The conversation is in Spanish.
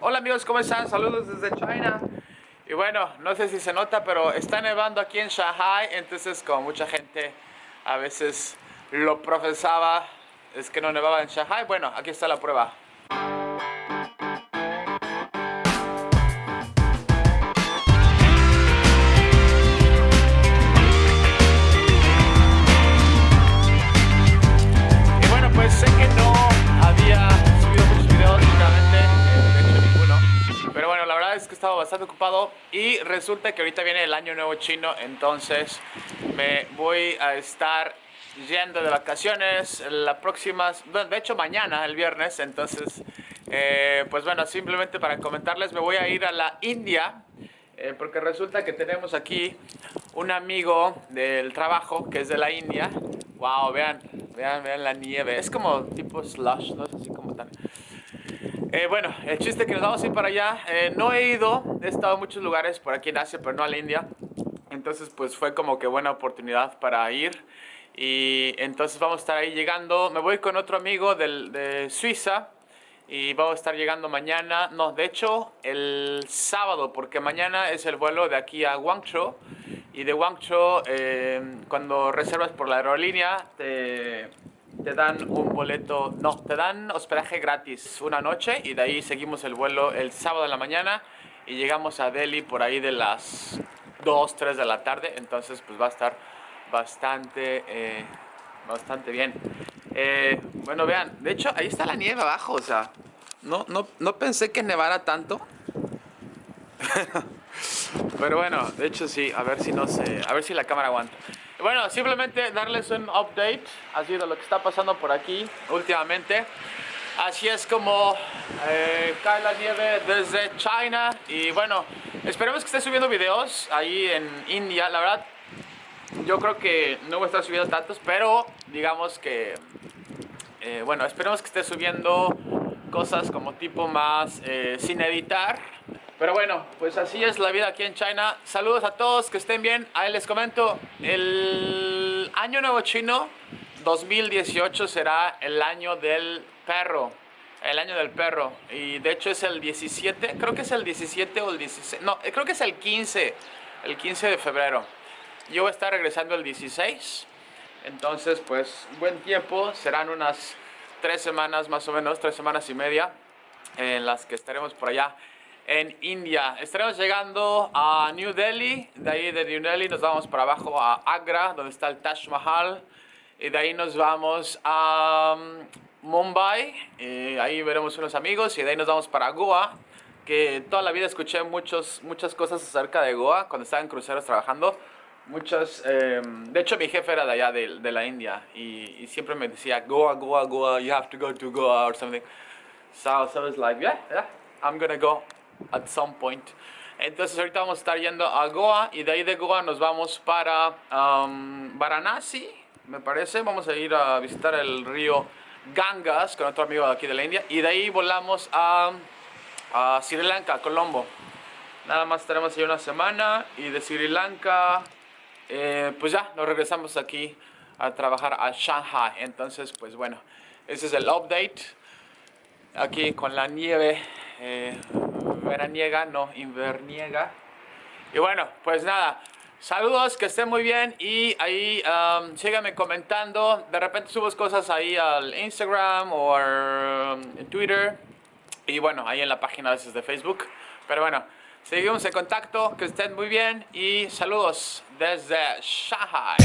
Hola amigos, ¿cómo están? Saludos desde China. Y bueno, no sé si se nota, pero está nevando aquí en Shanghai, entonces como mucha gente a veces lo profesaba, es que no nevaba en Shanghai. Bueno, aquí está la prueba. Bastante ocupado y resulta que ahorita viene el año nuevo chino, entonces me voy a estar yendo de vacaciones la próxima, de hecho mañana, el viernes, entonces, eh, pues bueno, simplemente para comentarles, me voy a ir a la India, eh, porque resulta que tenemos aquí un amigo del trabajo que es de la India, wow, vean, vean, vean la nieve, es como tipo slush, no es así como tan... Eh, bueno, el chiste que nos vamos a ir para allá. Eh, no he ido, he estado en muchos lugares por aquí en Asia, pero no a la India. Entonces, pues fue como que buena oportunidad para ir. Y entonces vamos a estar ahí llegando. Me voy con otro amigo del, de Suiza. Y vamos a estar llegando mañana. No, de hecho, el sábado, porque mañana es el vuelo de aquí a Guangzhou. Y de Guangzhou, eh, cuando reservas por la aerolínea, te te dan un boleto, no, te dan hospedaje gratis una noche y de ahí seguimos el vuelo el sábado de la mañana y llegamos a Delhi por ahí de las 2, 3 de la tarde, entonces pues va a estar bastante, eh, bastante bien. Eh, bueno, vean, de hecho ahí está la nieve abajo, o sea, no, no, no pensé que nevara tanto. Pero bueno, de hecho sí, a ver si no se, a ver si la cámara aguanta. Bueno, simplemente darles un update así de lo que está pasando por aquí últimamente. Así es como eh, cae la nieve desde China y bueno, esperemos que esté subiendo videos ahí en India. La verdad, yo creo que no voy a estar subiendo tantos, pero digamos que, eh, bueno, esperemos que esté subiendo cosas como tipo más eh, sin editar pero bueno, pues así es la vida aquí en China. Saludos a todos, que estén bien. Ahí les comento, el año nuevo chino 2018 será el año del perro. El año del perro. Y de hecho es el 17, creo que es el 17 o el 16. No, creo que es el 15, el 15 de febrero. Yo voy a estar regresando el 16. Entonces, pues, buen tiempo. Serán unas tres semanas más o menos, tres semanas y media en las que estaremos por allá en India. Estaremos llegando a New Delhi, de ahí de New Delhi nos vamos para abajo a Agra, donde está el Taj Mahal, y de ahí nos vamos a um, Mumbai, y ahí veremos unos amigos, y de ahí nos vamos para Goa, que toda la vida escuché muchos, muchas cosas acerca de Goa cuando estaba en cruceros trabajando. Muchas, em, de hecho mi jefe era de allá, de, de la India, y, y, siempre me decía, Goa, Goa, Goa, you have to go to Goa or something. So, so I was like, yeah, yeah, I'm gonna go at some point. Entonces ahorita vamos a estar yendo a Goa y de ahí de Goa nos vamos para um, Varanasi, me parece. Vamos a ir a visitar el río Gangas con otro amigo de aquí de la India y de ahí volamos a, a Sri Lanka, Colombo. Nada más estaremos ahí una semana y de Sri Lanka eh, pues ya nos regresamos aquí a trabajar a Shanghai. Entonces pues bueno, ese es el update aquí con la nieve. Eh, veraniega, no inverniega. Y bueno, pues nada, saludos, que estén muy bien y ahí um, síganme comentando. De repente subo cosas ahí al Instagram o um, en Twitter y bueno, ahí en la página a veces de Facebook. Pero bueno, seguimos en contacto, que estén muy bien y saludos desde Shanghai.